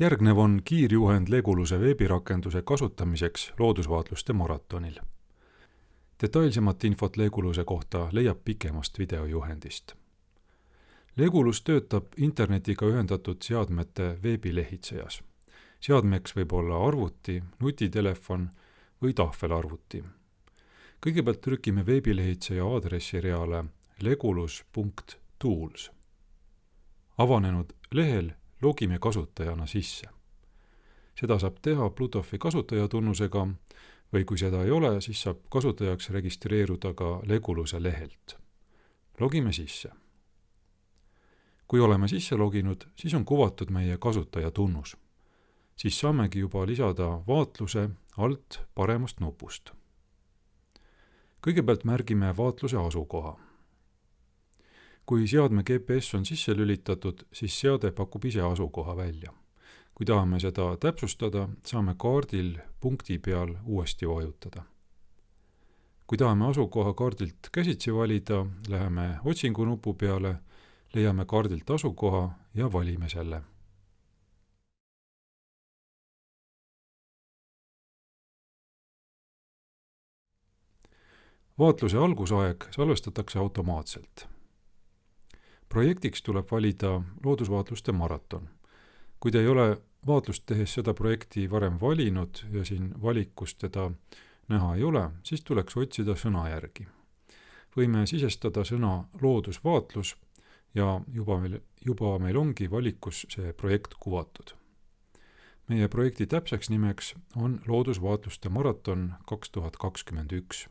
järgnev on kiirjuhend Leguluse veebirakenduse kasutamiseks loodusvaatluste maratonil. detailsemat infot Leguluse kohta leiab pikemast videojuhendist. Legulus töötab internetiga ühendatud seadmete veebilehitsejas. seadmeks võib olla arvuti, nutitelefon või tahvelarvuti. kõigepealt trükime veebilehitseja aadressireale legulus.tools. avanenud lehel logime kasutajana sisse. seda saab teha Bluetoothi kasutajatunnusega või kui seda ei ole, siis saab kasutajaks registreeruda ka Leguluse lehelt. logime sisse. kui oleme sisse loginud, siis on kuvatud meie kasutajatunnus. siis saamegi juba lisada vaatluse alt paremast nupust. kõigepealt märgime vaatluse asukoha kui seadme GPS on sisse lülitatud, siis seade pakub ise asukoha välja. kui tahame seda täpsustada, saame kaardil punkti peal uuesti vajutada. kui tahame asukoha kaardilt käsitsi valida, läheme otsingu nupu peale, leiame kaardilt asukoha ja valime selle vaatluse algusaeg salvestatakse automaatselt projektiks tuleb valida loodusvaatluste maraton. kui te ei ole vaatlust tehes seda projekti varem valinud ja siin valikus teda näha ei ole, siis tuleks otsida sõna järgi. võime sisestada sõna loodusvaatlus ja juba meil, juba meil ongi valikus see projekt kuvatud. meie projekti täpseks nimeks on Loodusvaatluste maraton kaks tuhat kakskümmend üks.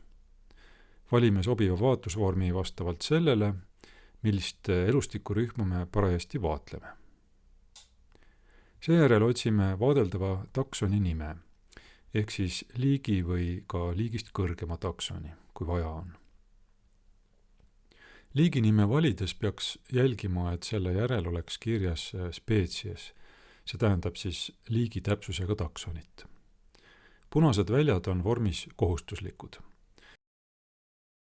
valime sobiva vaatlusvormi vastavalt sellele, millist elustikurühma me parajasti vaatleme. seejärel otsime vaadeldava taksoni nime ehk siis liigi või ka liigist kõrgema taksoni, kui vaja on. liiginime valides peaks jälgima, et selle järel oleks kirjas spetsies, see tähendab siis liigi täpsusega taksonit. punased väljad on vormis kohustuslikud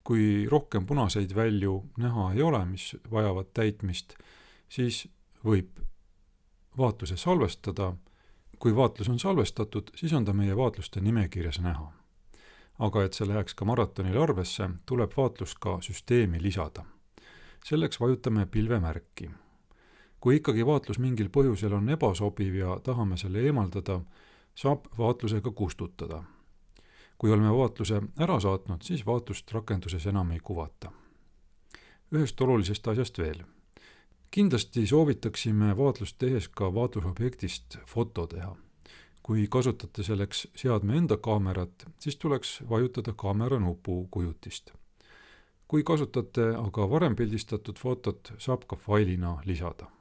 kui rohkem punaseid välju näha ei ole, mis vajavad täitmist, siis võib vaatluse salvestada. kui vaatlus on salvestatud, siis on ta meie vaatluste nimekirjas näha. aga et see läheks ka maratonil arvesse, tuleb vaatlus ka süsteemi lisada. selleks vajutame pilvemärki. kui ikkagi vaatlus mingil põhjusel on ebasobiv ja tahame selle eemaldada, saab vaatlusega kustutada kui oleme vaatluse ära saatnud, siis vaatlust rakenduses enam ei kuvata. ühest olulisest asjast veel. kindlasti soovitaksime vaatlust tehes ka vaatlusobjektist foto teha. kui kasutate selleks seadme enda kaamerat, siis tuleks vajutada kaamera nupu kujutist. kui kasutate aga varem pildistatud fotot, saab ka failina lisada